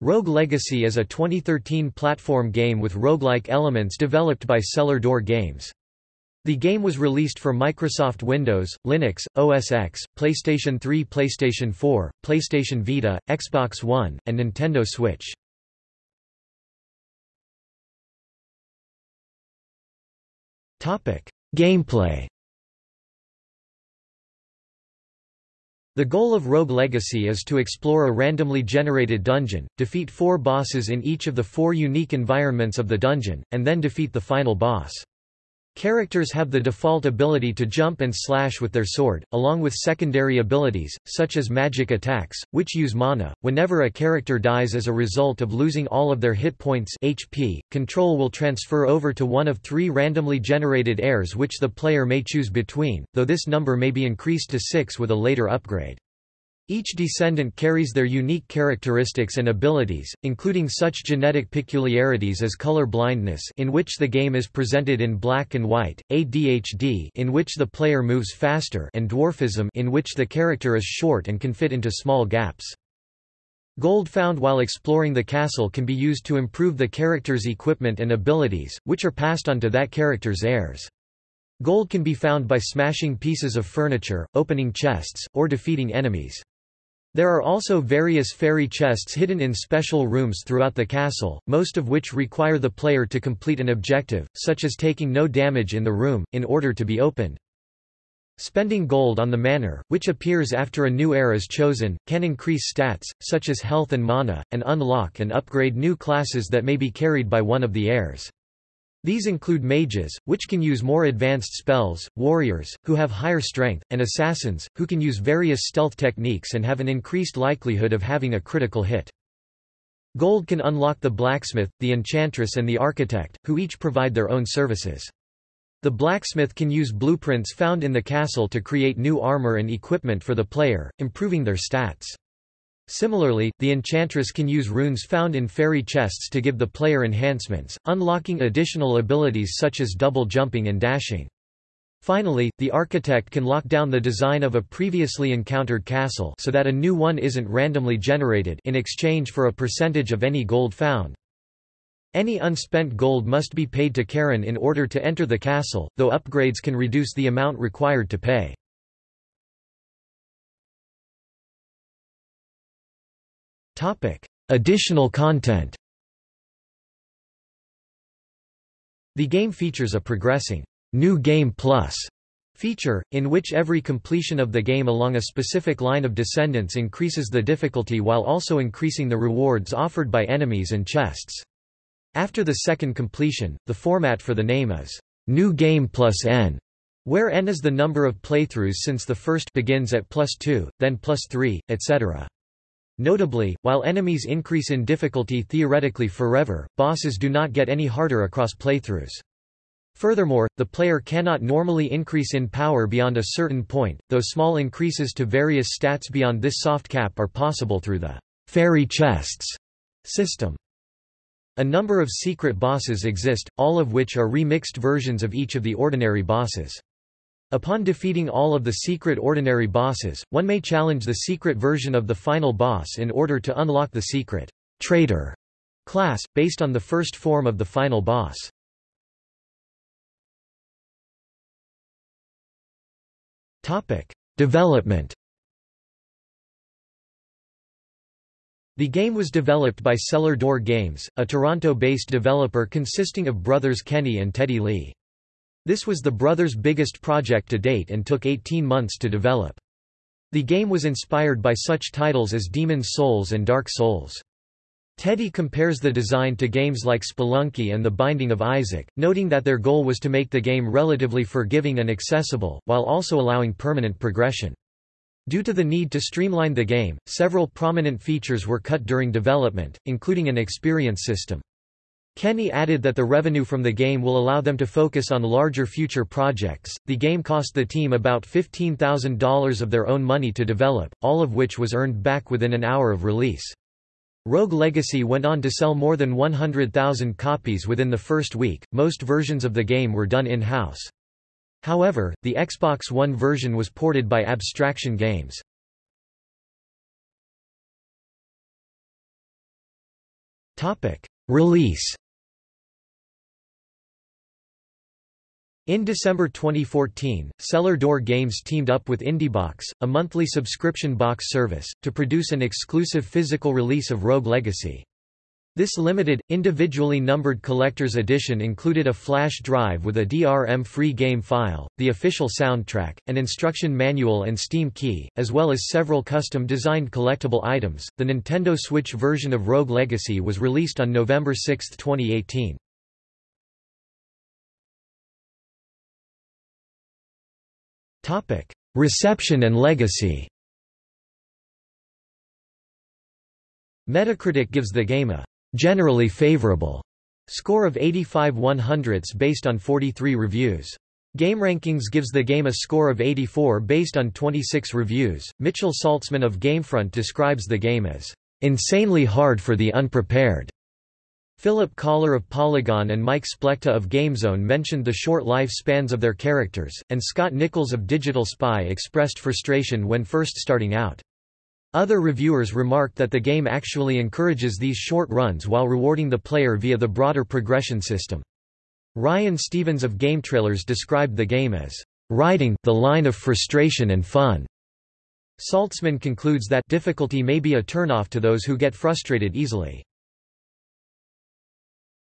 Rogue Legacy is a 2013 platform game with roguelike elements developed by Cellar Door Games. The game was released for Microsoft Windows, Linux, OS X, PlayStation 3 PlayStation 4, PlayStation Vita, Xbox One, and Nintendo Switch. Gameplay The goal of Rogue Legacy is to explore a randomly generated dungeon, defeat four bosses in each of the four unique environments of the dungeon, and then defeat the final boss. Characters have the default ability to jump and slash with their sword, along with secondary abilities, such as magic attacks, which use mana. Whenever a character dies as a result of losing all of their hit points HP, control will transfer over to one of three randomly generated heirs which the player may choose between, though this number may be increased to six with a later upgrade. Each descendant carries their unique characteristics and abilities, including such genetic peculiarities as color blindness in which the game is presented in black and white, ADHD in which the player moves faster and dwarfism in which the character is short and can fit into small gaps. Gold found while exploring the castle can be used to improve the character's equipment and abilities, which are passed on to that character's heirs. Gold can be found by smashing pieces of furniture, opening chests, or defeating enemies. There are also various fairy chests hidden in special rooms throughout the castle, most of which require the player to complete an objective, such as taking no damage in the room, in order to be opened. Spending gold on the manor, which appears after a new heir is chosen, can increase stats, such as health and mana, and unlock and upgrade new classes that may be carried by one of the heirs. These include mages, which can use more advanced spells, warriors, who have higher strength, and assassins, who can use various stealth techniques and have an increased likelihood of having a critical hit. Gold can unlock the blacksmith, the enchantress and the architect, who each provide their own services. The blacksmith can use blueprints found in the castle to create new armor and equipment for the player, improving their stats. Similarly, the enchantress can use runes found in fairy chests to give the player enhancements, unlocking additional abilities such as double jumping and dashing. Finally, the architect can lock down the design of a previously encountered castle so that a new one isn't randomly generated in exchange for a percentage of any gold found. Any unspent gold must be paid to Charon in order to enter the castle, though upgrades can reduce the amount required to pay. Additional content The game features a progressing New Game Plus feature, in which every completion of the game along a specific line of descendants increases the difficulty while also increasing the rewards offered by enemies and chests. After the second completion, the format for the name is New Game Plus N, where n is the number of playthroughs since the first begins at plus 2, then plus 3, etc. Notably, while enemies increase in difficulty theoretically forever, bosses do not get any harder across playthroughs. Furthermore, the player cannot normally increase in power beyond a certain point, though small increases to various stats beyond this soft cap are possible through the fairy chests system. A number of secret bosses exist, all of which are remixed versions of each of the ordinary bosses. Upon defeating all of the secret ordinary bosses, one may challenge the secret version of the final boss in order to unlock the secret traitor class, based on the first form of the final boss. Development The game was developed by Cellar Door Games, a Toronto-based developer consisting of brothers Kenny and Teddy Lee. This was the brothers' biggest project to date and took 18 months to develop. The game was inspired by such titles as Demon's Souls and Dark Souls. Teddy compares the design to games like Spelunky and The Binding of Isaac, noting that their goal was to make the game relatively forgiving and accessible, while also allowing permanent progression. Due to the need to streamline the game, several prominent features were cut during development, including an experience system. Kenny added that the revenue from the game will allow them to focus on larger future projects. The game cost the team about $15,000 of their own money to develop, all of which was earned back within an hour of release. Rogue Legacy went on to sell more than 100,000 copies within the first week. Most versions of the game were done in-house. However, the Xbox One version was ported by Abstraction Games. Release In December 2014, Cellar Door Games teamed up with IndieBox, a monthly subscription box service, to produce an exclusive physical release of Rogue Legacy. This limited, individually numbered collector's edition included a flash drive with a DRM-free game file, the official soundtrack, an instruction manual and Steam key, as well as several custom-designed collectible items. The Nintendo Switch version of Rogue Legacy was released on November 6, 2018. Reception and legacy Metacritic gives the game a generally favorable score of 85 100ths based on 43 reviews. GameRankings gives the game a score of 84 based on 26 reviews. Mitchell Saltzman of Gamefront describes the game as insanely hard for the unprepared. Philip Kollar of Polygon and Mike Splechta of GameZone mentioned the short lifespans of their characters, and Scott Nichols of Digital Spy expressed frustration when first starting out. Other reviewers remarked that the game actually encourages these short runs while rewarding the player via the broader progression system. Ryan Stevens of GameTrailers described the game as riding the line of frustration and fun. Saltzman concludes that difficulty may be a turnoff to those who get frustrated easily.